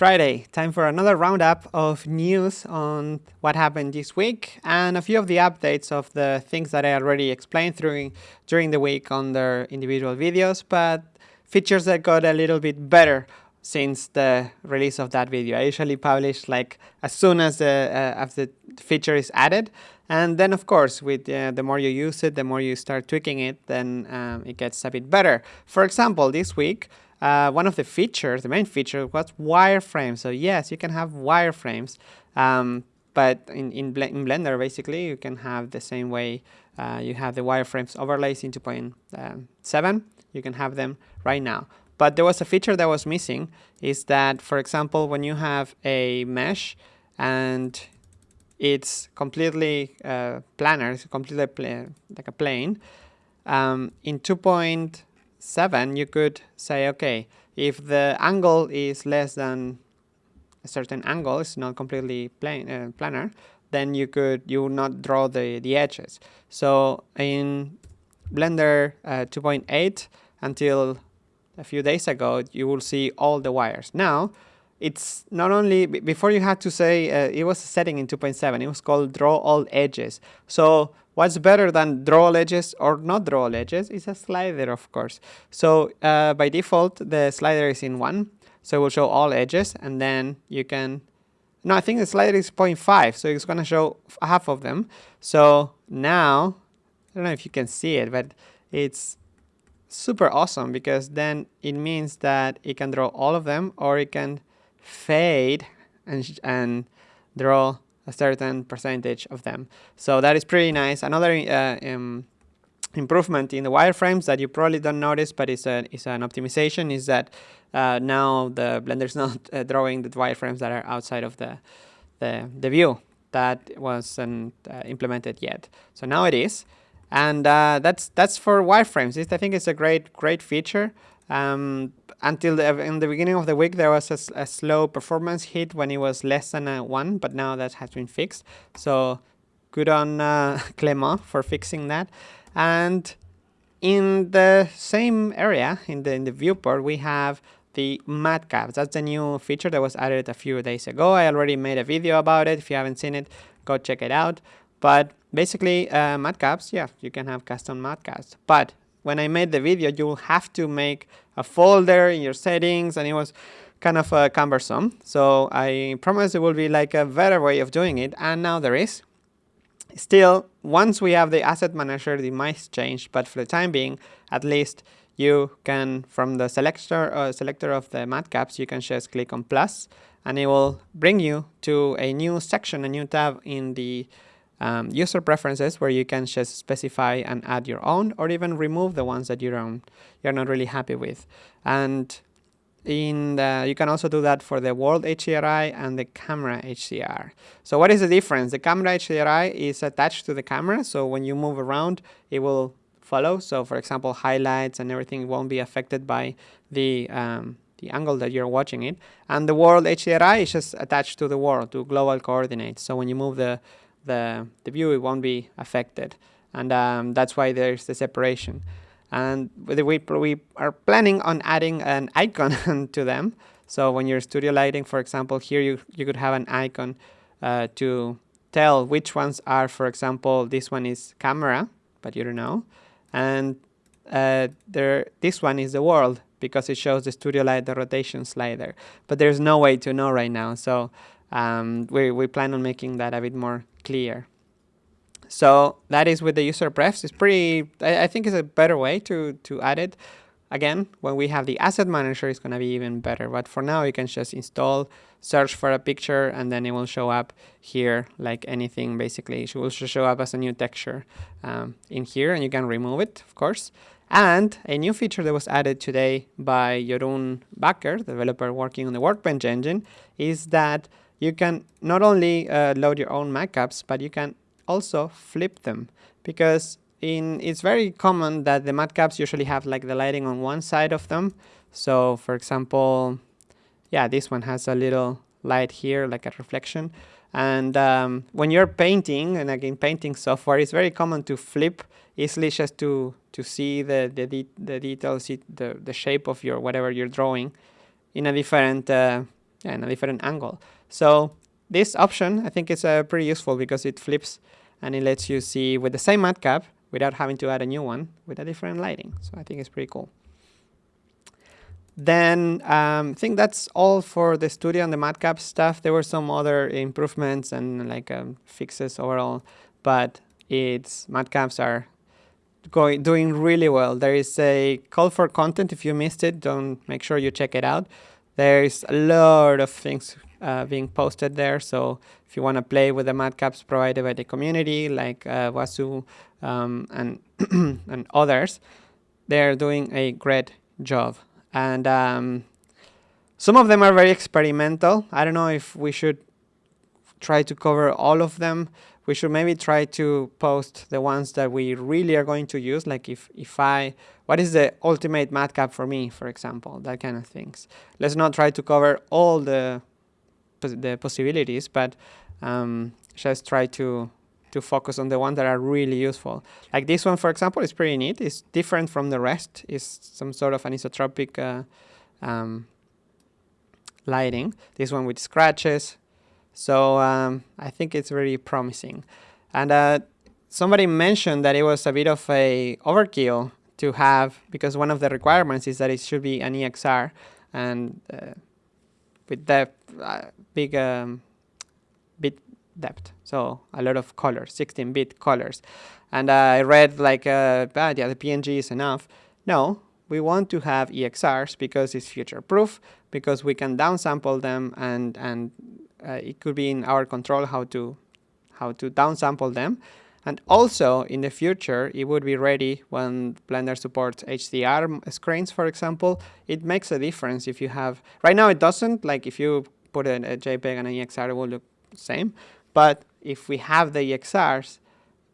Friday, time for another roundup of news on what happened this week and a few of the updates of the things that I already explained through, during the week on their individual videos, but features that got a little bit better since the release of that video. I usually publish like as soon as the, uh, as the feature is added. And then of course, with uh, the more you use it, the more you start tweaking it, then um, it gets a bit better. For example, this week, uh, one of the features, the main feature, was wireframes. So yes, you can have wireframes, um, but in, in, Bl in, Blender, basically, you can have the same way uh, you have the wireframes overlays in 2.7. You can have them right now. But there was a feature that was missing, is that, for example, when you have a mesh and it's completely uh, planar, it's completely like a plane, um, in 2.7, 7, you could say, okay, if the angle is less than a certain angle, it's not completely plane, uh, planar, then you could you would not draw the, the edges. So in Blender uh, 2.8 until a few days ago, you will see all the wires. Now, it's not only, before you had to say, uh, it was a setting in 2.7, it was called draw all edges. So what's better than draw all edges or not draw all edges is a slider, of course. So uh, by default, the slider is in 1, so it will show all edges, and then you can, no, I think the slider is 0.5, so it's going to show half of them. So now, I don't know if you can see it, but it's super awesome because then it means that it can draw all of them or it can fade and, and draw a certain percentage of them. So that is pretty nice. Another uh, um, improvement in the wireframes that you probably don't notice, but it's, a, it's an optimization, is that uh, now the Blender is not uh, drawing the wireframes that are outside of the, the, the view that wasn't uh, implemented yet. So now it is. And uh, that's that's for wireframes. I think it's a great great feature. Um, until the, in the beginning of the week, there was a, a, slow performance hit when it was less than a 1, but now that has been fixed. So good on uh, Clément for fixing that. And in the same area, in the, in the viewport, we have the matcaps. That's the new feature that was added a few days ago. I already made a video about it. If you haven't seen it, go check it out. But basically, uh, matcaps, yeah, you can have custom matcaps. But when I made the video, you will have to make a folder in your settings, and it was kind of uh, cumbersome. So I promise it will be like a better way of doing it, and now there is. Still, once we have the asset manager, it might change, but for the time being, at least you can, from the selector, uh, selector of the matcaps, you can just click on plus, and it will bring you to a new section, a new tab in the um, user preferences where you can just specify and add your own or even remove the ones that you don't, you're not really happy with. And in the, you can also do that for the world HDRI and the camera HDR. So what is the difference? The camera HDRI is attached to the camera, so when you move around, it will follow. So for example, highlights and everything won't be affected by the um, the angle that you're watching it. And the world HDRI is just attached to the world, to global coordinates. So when you move the the, the view, it won't be affected. And um, that's why there's the separation. And we, we are planning on adding an icon to them. So when you're studio lighting, for example, here you, you could have an icon uh, to tell which ones are, for example, this one is camera, but you don't know. And uh, there, this one is the world because it shows the studio light, the rotation slider. But there's no way to know right now. So um, we, we plan on making that a bit more clear. So that is with the user prefs. It's pretty, I, I think it's a better way to, to add it. Again, when we have the asset manager, it's going to be even better. But for now, you can just install, search for a picture, and then it will show up here like anything, basically. It will show up as a new texture um, in here, and you can remove it, of course. And a new feature that was added today by Jeroen Bakker, developer working on the Workbench engine, is that you can not only uh, load your own matcaps, but you can also flip them because in it's very common that the matcaps usually have like the lighting on one side of them. So for example, yeah, this one has a little light here, like a reflection. And um, when you're painting, and again, painting software, it's very common to flip easily just to, to see the, the, de the details, the, the shape of your whatever you're drawing in a different uh, in a different angle. So this option, I think is uh, pretty useful because it flips and it lets you see with the same matcap without having to add a new one with a different lighting. So I think it's pretty cool. Then um, I think that's all for the studio and the matcap stuff. There were some other improvements and like um, fixes overall, but its matcaps are going doing really well. There is a call for content. If you missed it, don't make sure you check it out. There's a lot of things uh, being posted there. So if you want to play with the matcaps provided by the community, like uh, Wazou um, and and others, they're doing a great job. And um, some of them are very experimental. I don't know if we should try to cover all of them. We should maybe try to post the ones that we really are going to use. Like if, if I, what is the ultimate matcap for me, for example, that kind of things. Let's not try to cover all the, the possibilities, but um, just try to to focus on the ones that are really useful. Like this one, for example, is pretty neat. It's different from the rest. It's some sort of anisotropic uh, um, lighting. This one with scratches. So um, I think it's very promising. And uh, somebody mentioned that it was a bit of a overkill to have, because one of the requirements is that it should be an EXR. And uh, with that uh, big um, bit depth. So a lot of colors, 16-bit colors. And uh, I read like, uh, ah, yeah, the PNG is enough. No, we want to have EXRs because it's future-proof, because we can downsample them and, and uh, it could be in our control how to, how to downsample them. And also, in the future, it would be ready when Blender supports HDR screens, for example. It makes a difference if you have... Right now, it doesn't. Like, if you put a, a JPEG and an EXR, it will look the same. But if we have the EXRs,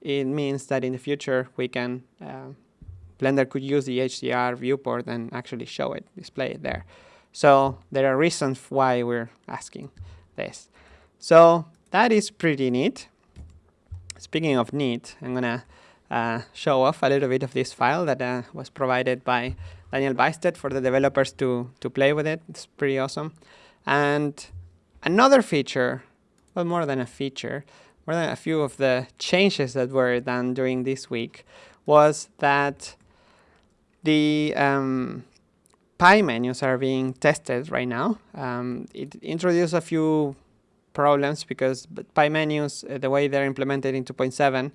it means that in the future we can, uh, Blender could use the HDR viewport and actually show it, display it there. So there are reasons why we're asking this. So that is pretty neat. Speaking of neat, I'm gonna uh, show off a little bit of this file that uh, was provided by Daniel Bystedt for the developers to, to play with it. It's pretty awesome. And another feature well, more than a feature, more than a few of the changes that were done during this week was that the um, pie menus are being tested right now. Um, it introduced a few problems because pie menus, uh, the way they're implemented in 2.7,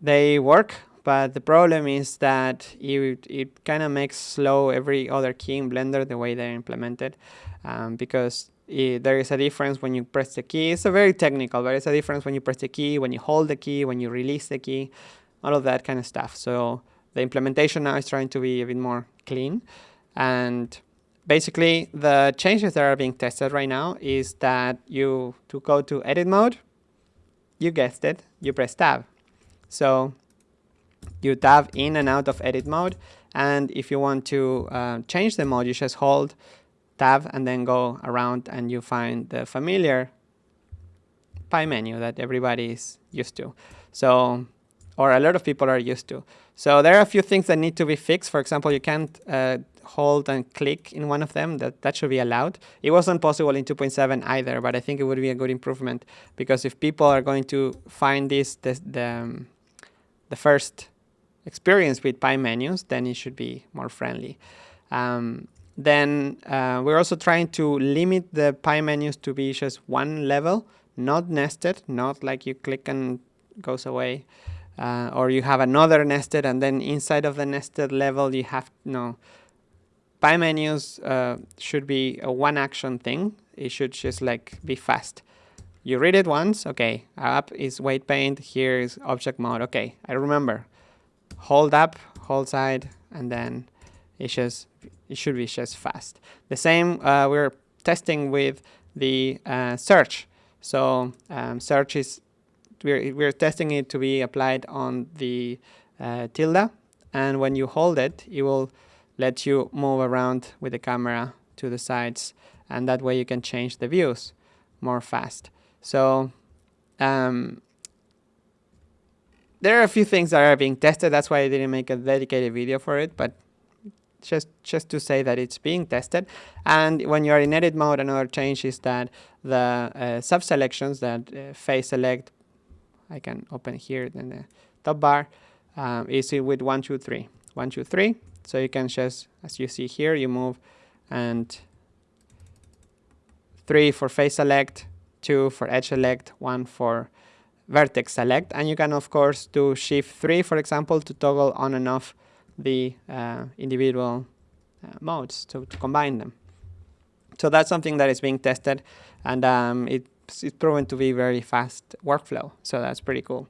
they work, but the problem is that it, it kind of makes slow every other key in Blender the way they're implemented um, because it, there is a difference when you press the key. It's a very technical, but it's a difference when you press the key, when you hold the key, when you release the key, all of that kind of stuff. So the implementation now is trying to be a bit more clean. And basically, the changes that are being tested right now is that you, to go to edit mode, you guessed it, you press tab. So you tab in and out of edit mode. And if you want to uh, change the mode, you just hold tab and then go around and you find the familiar pie menu that everybody is used to. So, or a lot of people are used to. So there are a few things that need to be fixed. For example, you can't uh, hold and click in one of them. That, that should be allowed. It wasn't possible in 2.7 either, but I think it would be a good improvement because if people are going to find this, the, um, the first experience with pie menus, then it should be more friendly. Um, then uh, we're also trying to limit the pie menus to be just one level, not nested, not like you click and goes away. Uh, or you have another nested and then inside of the nested level you have, no, pie menus uh, should be a one action thing. It should just like be fast. You read it once, okay, up is weight paint, here is object mode, okay, I remember. Hold up, hold side, and then it's just it should be just fast. The same uh, we're testing with the uh, search. So um, search is we're we're testing it to be applied on the uh, tilde, and when you hold it, it will let you move around with the camera to the sides, and that way you can change the views more fast. So um, there are a few things that are being tested. That's why I didn't make a dedicated video for it, but just just to say that it's being tested. And when you are in edit mode, another change is that the uh, sub selections that uh, face select, I can open here in the top bar, um, is with one two three, one two three. So you can just, as you see here, you move and three for face select, two for edge select, one for vertex select. And you can, of course, do shift three, for example, to toggle on and off the uh, individual uh, modes to, to, combine them. So that's something that is being tested and um, it's, proven to be very fast workflow. So that's pretty cool.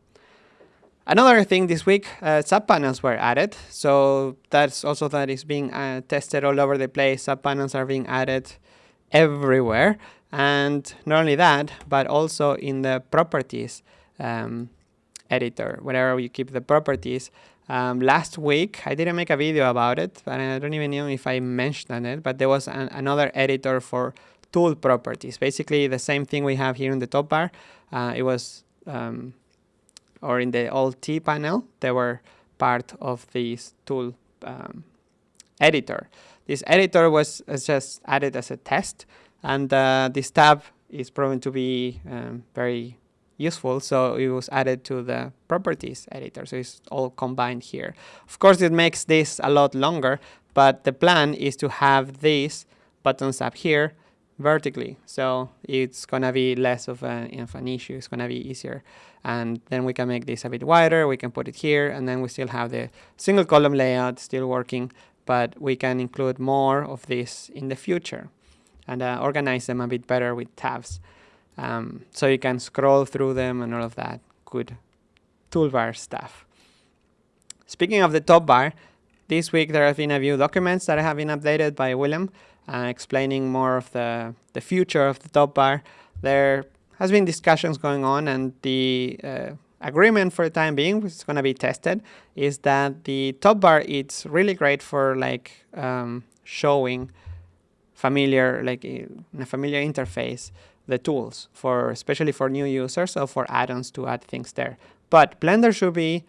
Another thing this week, uh, subpanels were added. So that's also that is being uh, tested all over the place. Subpanels are being added everywhere. And not only that, but also in the properties um, editor, wherever you keep the properties, um, last week, I didn't make a video about it, but I don't even know if I mentioned it, but there was an, another editor for tool properties. Basically, the same thing we have here in the top bar. Uh, it was, um, or in the old T panel, they were part of this tool um, editor. This editor was just added as a test, and uh, this tab is proven to be um, very useful. So it was added to the properties editor. So it's all combined here. Of course, it makes this a lot longer, but the plan is to have these buttons up here vertically. So it's to be less of, of an issue. It's to be easier. And then we can make this a bit wider. We can put it here. And then we still have the single column layout still working. But we can include more of this in the future and uh, organize them a bit better with tabs. Um, so you can scroll through them and all of that good toolbar stuff. Speaking of the top bar, this week there have been a few documents that have been updated by Willem uh, explaining more of the, the future of the top bar. There has been discussions going on and the uh, agreement for the time being, which is going to be tested, is that the top bar it's really great for like um, showing familiar, like in a familiar interface, the tools for especially for new users or for add-ons to add things there. But Blender should be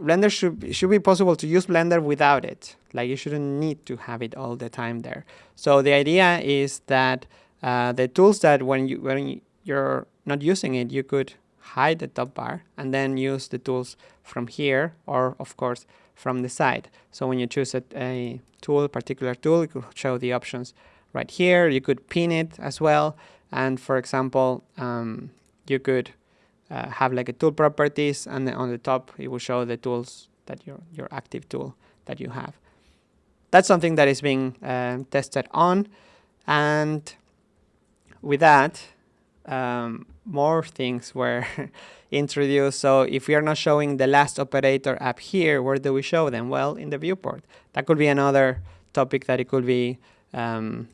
Blender should should be possible to use Blender without it. Like you shouldn't need to have it all the time there. So the idea is that uh, the tools that when you when you're not using it, you could hide the top bar and then use the tools from here or of course from the side. So when you choose a, a tool, particular tool, it could show the options right here. You could pin it as well. And for example, um, you could uh, have like a tool properties and on the top it will show the tools that your, your active tool that you have. That's something that is being uh, tested on. And with that, um, more things were introduced. So if we are not showing the last operator up here, where do we show them? Well, in the viewport. That could be another topic that it could be um,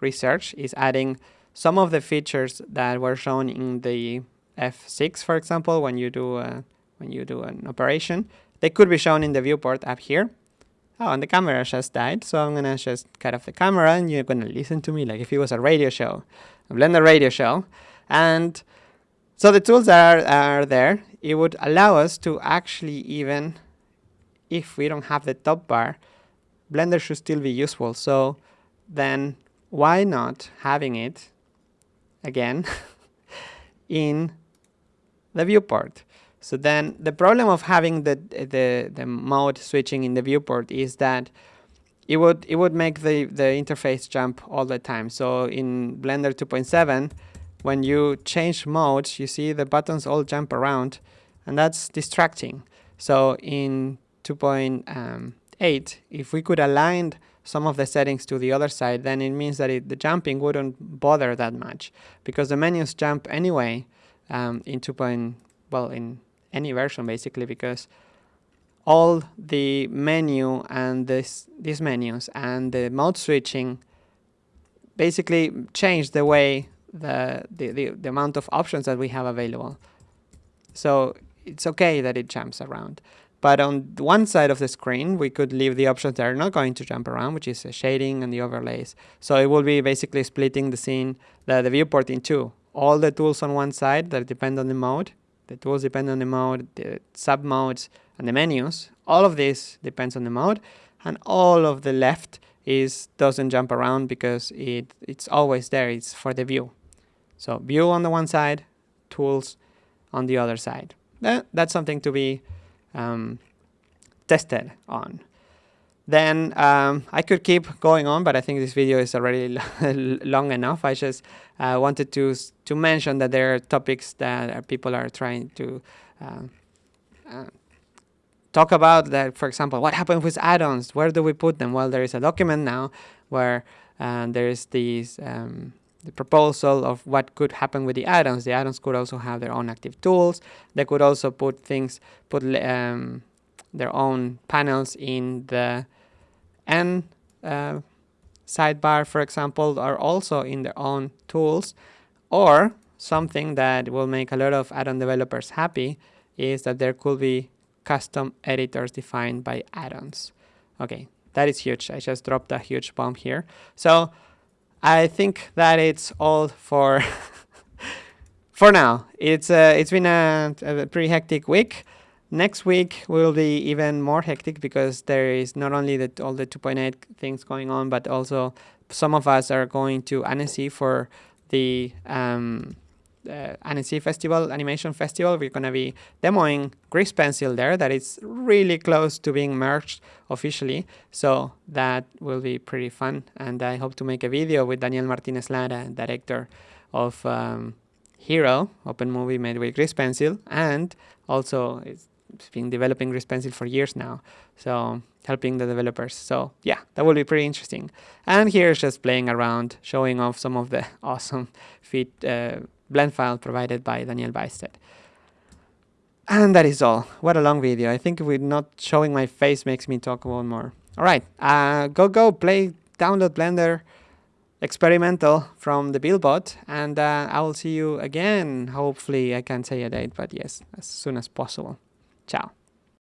research is adding some of the features that were shown in the F6, for example, when you do a, when you do an operation, they could be shown in the viewport up here. Oh, and the camera just died, so I'm gonna just cut off the camera and you're gonna listen to me like if it was a radio show, a Blender radio show. And so the tools are, are there. It would allow us to actually even, if we don't have the top bar, Blender should still be useful. So then why not having it again in the viewport? So then the problem of having the, the, the mode switching in the viewport is that it would it would make the, the interface jump all the time. So in Blender 2.7, when you change modes, you see the buttons all jump around and that's distracting. So in 2.8, if we could align some of the settings to the other side, then it means that it, the jumping wouldn't bother that much because the menus jump anyway um, in 2. Point, well, in any version basically because all the menu and this, these menus and the mode switching basically change the way the, the, the, the amount of options that we have available. So it's okay that it jumps around. But on one side of the screen, we could leave the options that are not going to jump around, which is the shading and the overlays. So it will be basically splitting the scene, the, the viewport in two. All the tools on one side that depend on the mode, the tools depend on the mode, the sub modes, and the menus. All of this depends on the mode. and all of the left is doesn't jump around because it it's always there. It's for the view. So view on the one side, tools on the other side. That, that's something to be um, tested on. Then um, I could keep going on, but I think this video is already long enough. I just uh, wanted to to mention that there are topics that people are trying to uh, uh, talk about. That, for example, what happens with add-ons? Where do we put them? Well, there is a document now where uh, there is these um, the proposal of what could happen with the add-ons. The add-ons could also have their own active tools. They could also put things, put um, their own panels in the and uh, sidebar, for example, are also in their own tools. Or something that will make a lot of add-on developers happy is that there could be custom editors defined by add-ons. Okay, that is huge. I just dropped a huge bomb here. So I think that it's all for for now. It's uh, it's been a, a pretty hectic week. Next week will be even more hectic because there is not only the, all the 2.8 things going on, but also some of us are going to Annecy for the um, uh, Annecy Festival, Animation Festival. We're going to be demoing Grease Pencil there that is really close to being merged officially. So that will be pretty fun. And I hope to make a video with Daniel Martinez Lara, director of um, Hero, open movie made with Grease Pencil. And also it's been developing Grease Pencil for years now, so helping the developers. So yeah, that will be pretty interesting. And here's just playing around, showing off some of the awesome fit uh, blend file provided by Daniel Bystedt. And that is all. What a long video. I think with not showing my face makes me talk about more. All right, uh, go go play, download Blender experimental from the Buildbot, and uh, I will see you again. Hopefully, I can say a date, but yes, as soon as possible. Tchau.